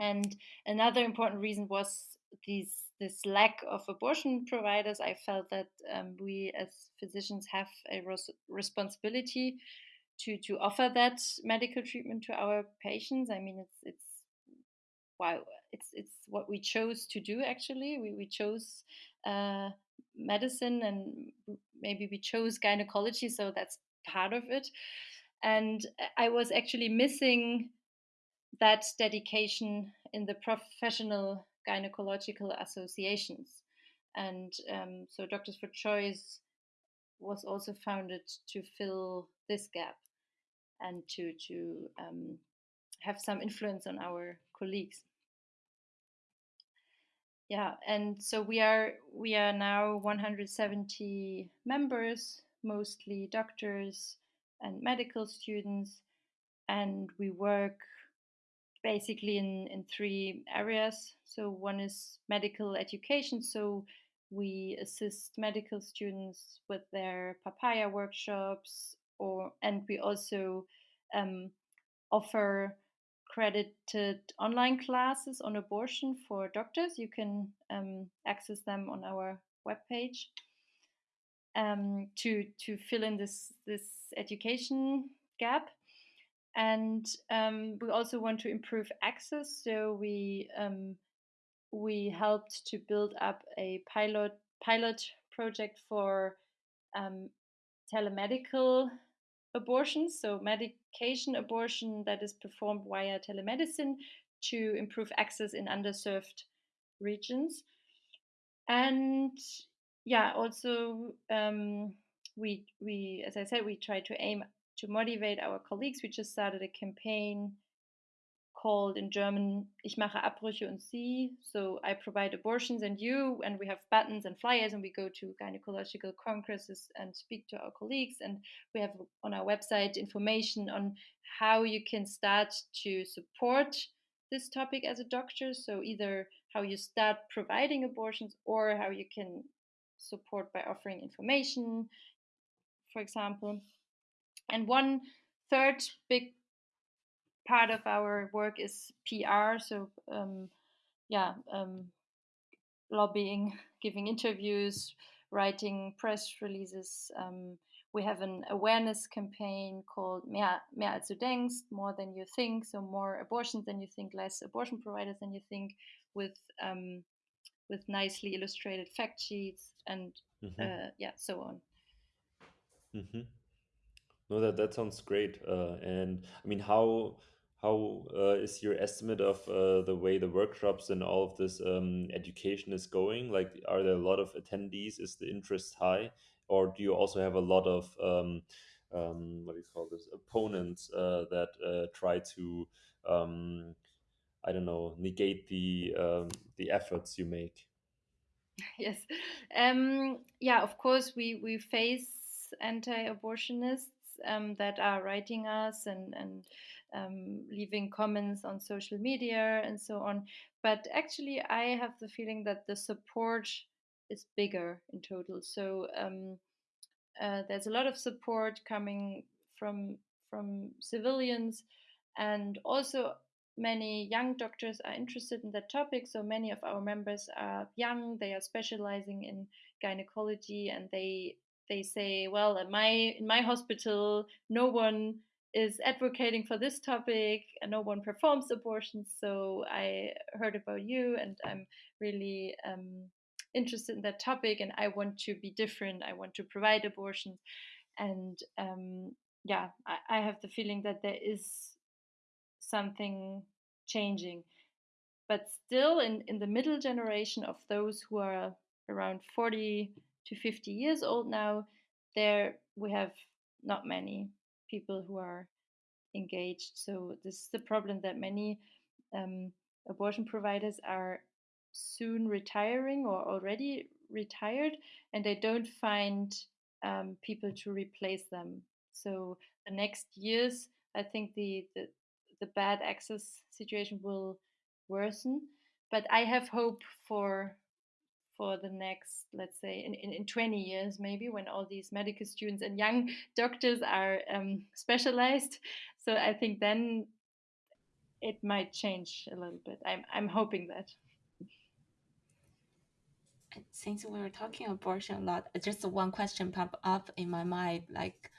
and another important reason was these this lack of abortion providers, I felt that um, we as physicians have a res- responsibility to to offer that medical treatment to our patients. I mean, it's it's wow, it's it's what we chose to do. Actually, we we chose uh, medicine and maybe we chose gynecology, so that's part of it. And I was actually missing that dedication in the professional gynecological associations. And um, so Doctors for Choice was also founded to fill this gap and to, to um, have some influence on our colleagues. Yeah, and so we are we are now 170 members, mostly doctors and medical students, and we work basically in, in three areas. So one is medical education. So we assist medical students with their papaya workshops, or and we also um, offer credited online classes on abortion for doctors. You can um, access them on our webpage um, to to fill in this this education gap. And um, we also want to improve access, so we um, we helped to build up a pilot pilot project for um, telemedical abortions, so abortion that is performed via telemedicine to improve access in underserved regions. And yeah, also um, we we as I said, we try to aim to motivate our colleagues. We just started a campaign called in German Ich mache Abbrüche und Sie. So I provide abortions and you, and we have buttons and flyers, and we go to gynecological congresses and speak to our colleagues. And we have on our website information on how you can start to support this topic as a doctor. So either how you start providing abortions or how you can support by offering information, for example. And one third big part of our work is PR. So, um, yeah, um, lobbying, giving interviews, writing press releases. Um, we have an awareness campaign called Mehr, mehr als du denkst, more than you think. So more abortions than you think, less abortion providers than you think, with um, with nicely illustrated fact sheets and mm-hmm. uh, yeah, so on. Mm-hmm. No, that that sounds great. Uh, and I mean, how how uh, is your estimate of uh, the way the workshops and all of this um, education is going? Like, are there a lot of attendees? Is the interest high, or do you also have a lot of um, um, what do you call this opponents uh, that uh, try to um, I don't know negate the um, the efforts you make? Yes, um, yeah. Of course, we we face anti-abortionists um, that are writing us and and um, leaving comments on social media and so on. But actually, I have the feeling that the support is bigger in total. So um, uh, there's a lot of support coming from from civilians, and also many young doctors are interested in that topic. So many of our members are young; they are specializing in gynecology, and they they say, well, in my in my hospital, no one is advocating for this topic and no one performs abortions. So I heard about you and I'm really um, interested in that topic and I want to be different. I want to provide abortions. And um, yeah, I, I have the feeling that there is something changing. But still, in, in the middle generation of those who are around 40 to 50 years old now, there we have not many people who are engaged. So this is the problem that many um, abortion providers are soon retiring or already retired, and they don't find um, people to replace them. So the next years, I think the, the the bad access situation will worsen. But I have hope for for the next, let's say, in, in, in 20 years, maybe when all these medical students and young doctors are um, specialized. So I think then it might change a little bit. I'm, I'm hoping that. Since we were talking abortion a lot, just one question popped up in my mind. Like,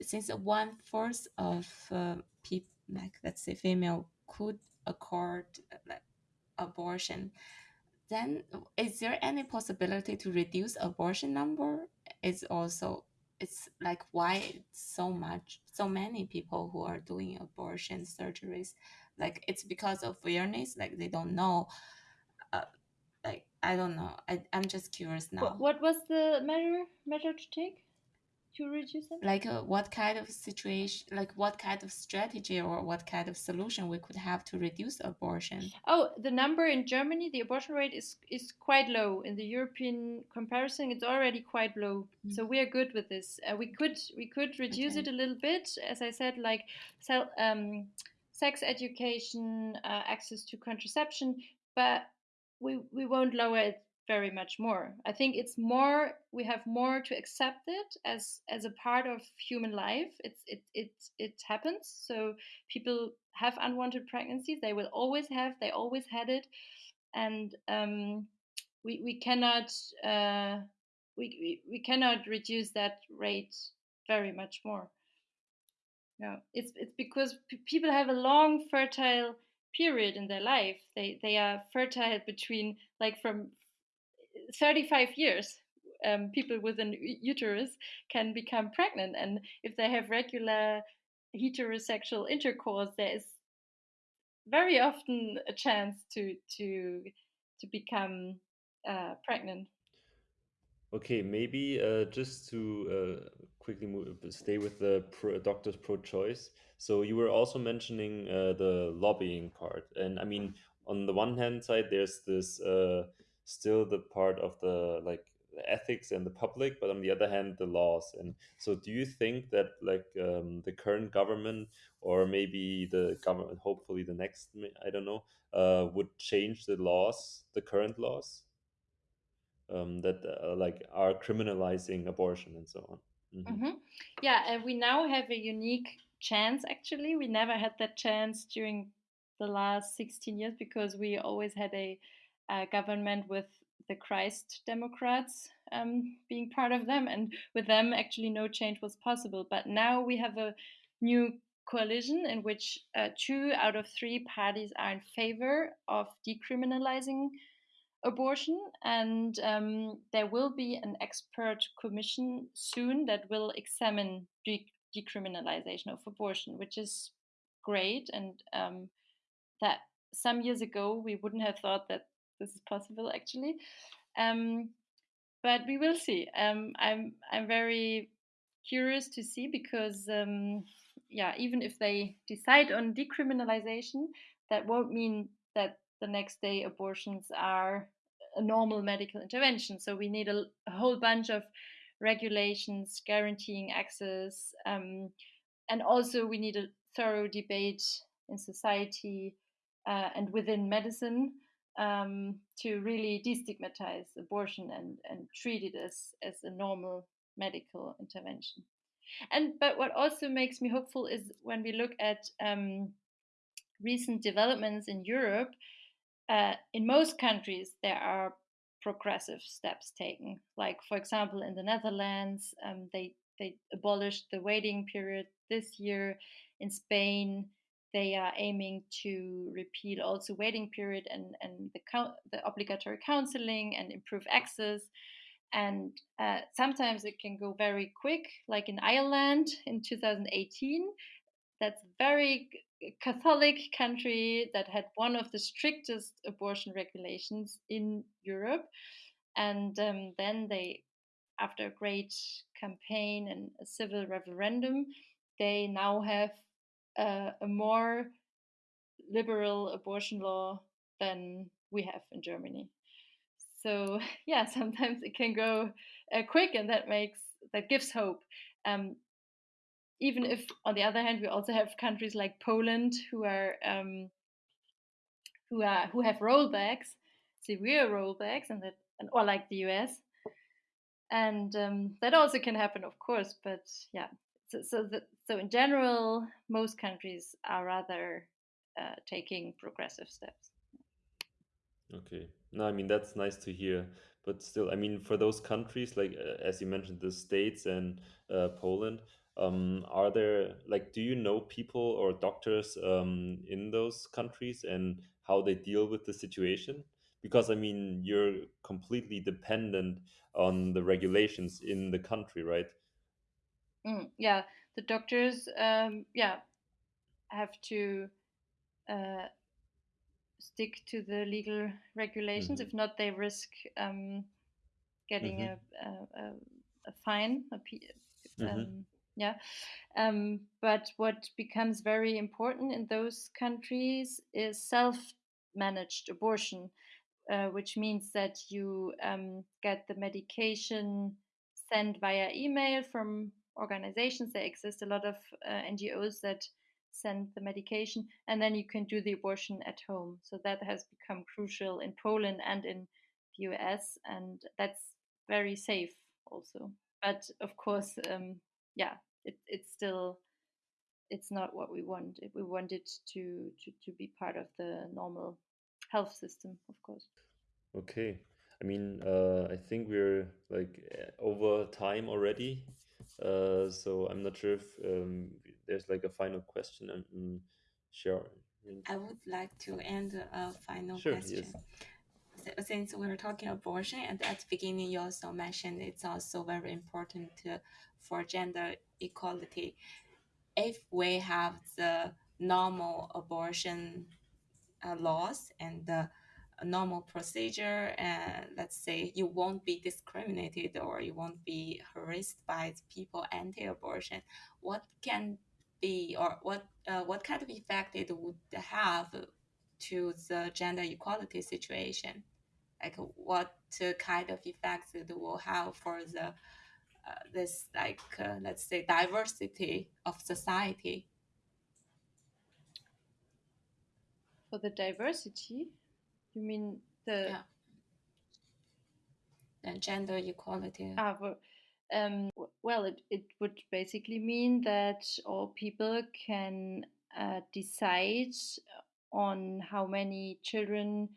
since one fourth of uh, people, like let's say female, could accord like abortion, then is there any possibility to reduce abortion number? It's also it's like why so much so many people who are doing abortion surgeries like it's because of awareness? Like they don't know. Uh, like i don't know. I, i'm just curious now. what, what was the measure measure to take to reduce them? Like uh, what kind of situation, like what kind of strategy or what kind of solution we could have to reduce abortion? Oh, the number in Germany, the abortion rate is is quite low. In the European comparison, it's already quite low. Mm. So we are good with this. Uh, we could we could reduce okay. it a little bit, as I said, like self, um, sex education, uh, access to contraception, but we we won't lower it very much more. I think it's more we have more to accept it as as a part of human life. It's it it it happens. So people have unwanted pregnancies. They will always have. They always had it, and um, we we cannot uh, we, we we cannot reduce that rate very much more. Yeah, it's it's because people have a long fertile period in their life. They they are fertile between like from 35 years. Um, people with an uterus can become pregnant, and if they have regular heterosexual intercourse, there is very often a chance to to to become uh, pregnant. Okay, maybe uh, just to uh, quickly move, stay with the pro doctors pro-choice. So you were also mentioning uh, the lobbying part, and I mean, on the one hand side, there's this uh, still the part of the like the ethics and the public, but on the other hand, the laws. And so, do you think that like um, the current government, or maybe the government, hopefully the next, I don't know, uh, would change the laws, the current laws? um, that uh, like are criminalizing abortion and so on. Mm-hmm. Mm-hmm. Yeah, and we now have a unique chance. Actually, we never had that chance during the last 16 years because we always had a, a government with the Christ Democrats um, being part of them, and with them, actually, no change was possible. But now we have a new coalition in which uh, two out of three parties are in favor of decriminalizing abortion, and um, there will be an expert commission soon that will examine de- decriminalization of abortion, which is great, and um, that some years ago we wouldn't have thought that this is possible actually. Um, but we will see. Um, I'm I'm very curious to see because um, yeah, even if they decide on decriminalization, that won't mean that the next day abortions are a normal medical intervention. So we need a, a whole bunch of regulations guaranteeing access. Um, and also, we need a thorough debate in society uh, and within medicine um, to really destigmatize abortion and, and treat it as, as a normal medical intervention. And but what also makes me hopeful is when we look at um, recent developments in Europe, uh, in most countries, there are progressive steps taken. Like, for example, in the Netherlands, um, they they abolished the waiting period this year. In Spain, they are aiming to repeal also waiting period and and the the obligatory counseling and improve access. And uh, sometimes it can go very quick, like in Ireland in 2018. That's very Catholic country that had one of the strictest abortion regulations in Europe. And um, then they, after a great campaign and a civil referendum, they now have uh, a more liberal abortion law than we have in Germany. So yeah, sometimes it can go uh, quick, and that makes that gives hope. Um, even if on the other hand we also have countries like Poland who are um, who are who have rollbacks, severe rollbacks, and that and, or like the US, and um, that also can happen, of course. But yeah, so so so in general, most countries are rather uh, taking progressive steps. Okay, no, I mean that's nice to hear. But still, I mean, for those countries, like uh, as you mentioned, the states and uh, Poland, um, are there like do you know people or doctors um, in those countries and how they deal with the situation because i mean you're completely dependent on the regulations in the country right mm, yeah the doctors um, yeah have to uh, stick to the legal regulations mm -hmm. if not they risk um, getting mm -hmm. a, a, a, fine a, mm -hmm yeah um, but what becomes very important in those countries is self-managed abortion uh, which means that you um, get the medication sent via email from organizations there exist a lot of uh, ngos that send the medication and then you can do the abortion at home so that has become crucial in poland and in the us and that's very safe also but of course um, yeah, it, it's still it's not what we want. We want it to, to to be part of the normal health system, of course. Okay. I mean, uh, I think we're like over time already. Uh, so I'm not sure if um, there's like a final question and, and share. I would like to end a final Sure, question. yes. Since we're talking abortion, and at the beginning you also mentioned it's also very important to, for gender equality. If we have the normal abortion uh, laws and the normal procedure and let's say you won't be discriminated or you won't be harassed by people anti-abortion what can be or what uh, what kind of effect it would have to the gender equality situation? Like what kind of effects it will have for the uh, this like uh, let's say diversity of society? For the diversity you mean the yeah. and gender equality ah, well, um, well it, it would basically mean that all people can uh, decide on how many children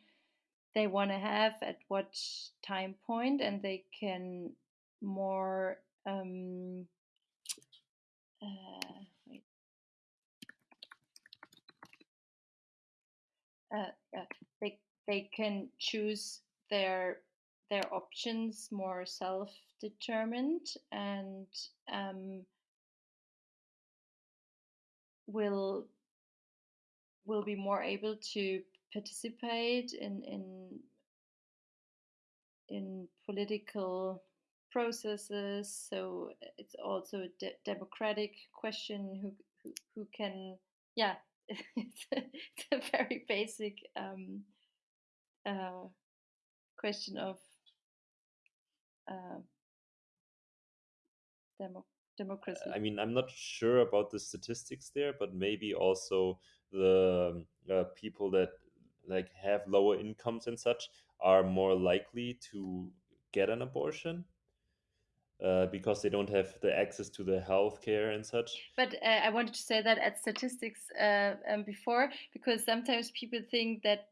they want to have at what time point and they can more um, uh, wait. Uh, uh, they can choose their their options more self determined and um, will will be more able to participate in in in political processes. So it's also a de- democratic question who, who, who can yeah it's a, it's a very basic um, uh, question of uh, demo- democracy. I mean, I'm not sure about the statistics there, but maybe also the uh, people that like have lower incomes and such are more likely to get an abortion uh, because they don't have the access to the healthcare and such. But uh, I wanted to say that at statistics uh, um, before, because sometimes people think that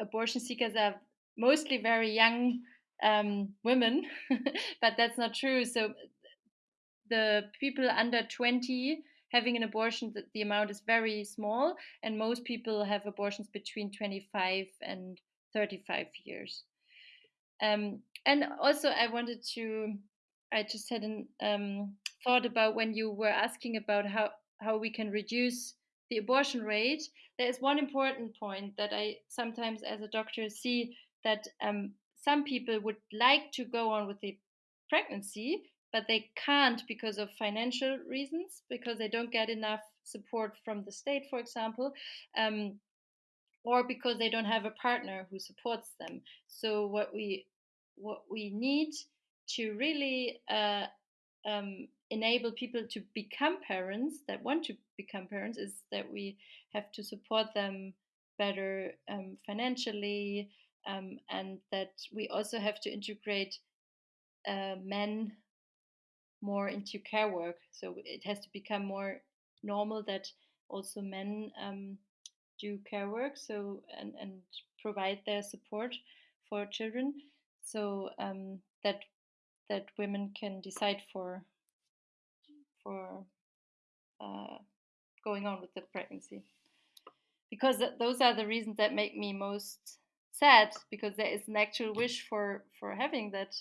abortion seekers are mostly very young um, women, but that's not true. So the people under 20 having an abortion, the, the amount is very small, and most people have abortions between 25 and 35 years. Um, and also, I wanted to I just had a um, thought about when you were asking about how, how we can reduce the abortion rate. There is one important point that I sometimes, as a doctor, see that um, some people would like to go on with the pregnancy, but they can't because of financial reasons, because they don't get enough support from the state, for example. Um, or because they don't have a partner who supports them. So what we what we need to really uh, um, enable people to become parents that want to become parents is that we have to support them better um, financially um, and that we also have to integrate uh, men more into care work. So it has to become more normal that also men um, do care work so and, and provide their support for children. So um, that that women can decide for for uh, going on with the pregnancy. Because th- those are the reasons that make me most sad because there is an actual wish for for having that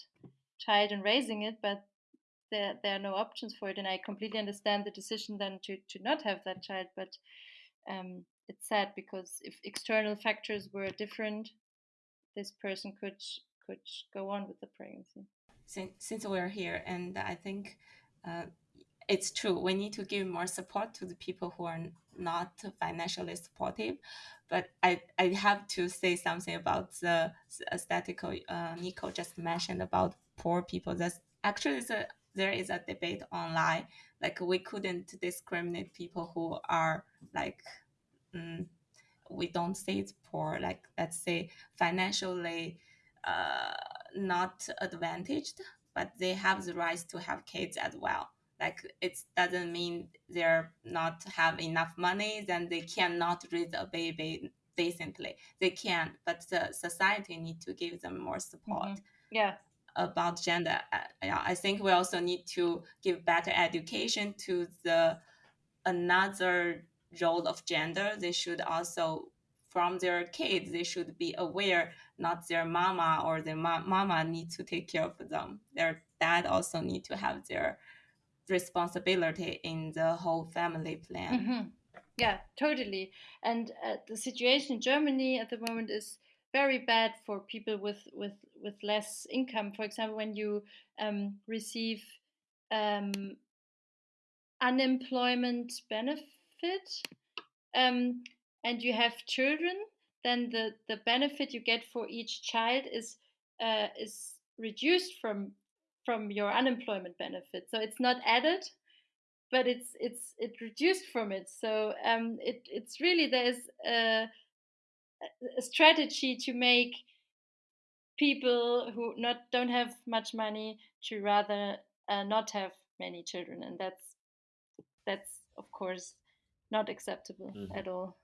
child and raising it but there, there are no options for it and i completely understand the decision then to, to not have that child but um, it's sad because if external factors were different this person could could go on with the pregnancy. Since, since we're here and i think uh, it's true we need to give more support to the people who are not financially supportive but i, I have to say something about the aesthetical uh, nico just mentioned about poor people that's actually there is a debate online like we couldn't discriminate people who are like um, we don't say it's poor like let's say financially uh, not advantaged, but they have the right to have kids as well. Like it doesn't mean they're not have enough money, then they cannot raise a baby. decently. They can, but the society need to give them more support. Mhm. Yeah. About gender, uh, yeah, I think we also need to give better education to the another role of gender. They should also from their kids they should be aware not their mama or their ma- mama need to take care of them their dad also need to have their responsibility in the whole family plan hmm Yeah, totally. And uh, the situation in Germany at the moment is very bad for people with with with less income. For example, when you um, receive um, unemployment benefit um, and you have children, then the the benefit you get for each child is uh, is reduced from from your unemployment benefit. So it's not added, but it's it's it reduced from it. So um, it it's really there's a, a strategy to make people who not don't have much money to rather uh, not have many children, and that's that's of course not acceptable Mhm. at all.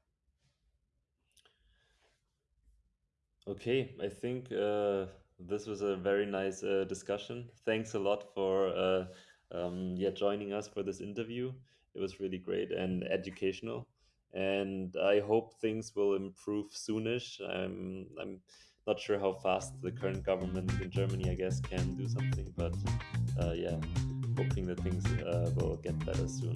Okay, I think uh, this was a very nice uh, discussion. Thanks a lot for uh, um, yeah joining us for this interview. It was really great and educational, and I hope things will improve soonish. I'm I'm not sure how fast the current government in Germany, I guess, can do something, but uh, yeah, hoping that things uh, will get better soon.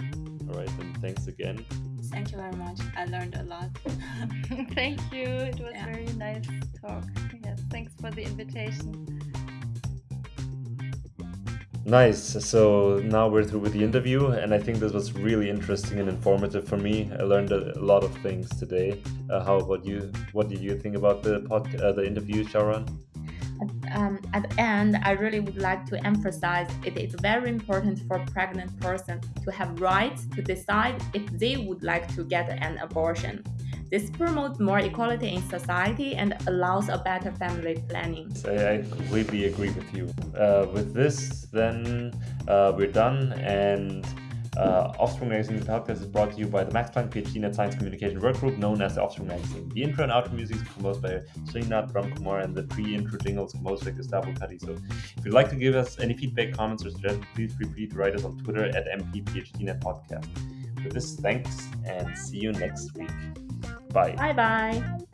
All right, and thanks again. thank you very much i learned a lot Thank you. It was Yeah. very nice talk. Yes, thanks for the invitation. Nice. So now we're through with the interview, and I think this was really interesting and informative for me. I learned a, a lot of things today. Uh, how about you? What did you think about the pod, uh, the interview, Sharon? um, at the end, I really would like to emphasize it is very important for pregnant person to have rights to decide if they would like to get an abortion. This promotes more equality in society and allows a better family planning. I, completely agree with you. Uh, with this, then uh, we're done, and uh, Offspring Magazine podcast is brought to you by the Max Planck PhD Net Science Communication Workgroup, known as the Offspring Magazine. The intro and outro music is composed by Srinath Ramkumar, and the pre-intro jingle is composed by Gustavo. So, if you'd like to give us any feedback, comments, or suggestions, please feel free to write us on Twitter at MPPHDNet Podcast. With this, thanks, and see you next week. Bye. Bye bye.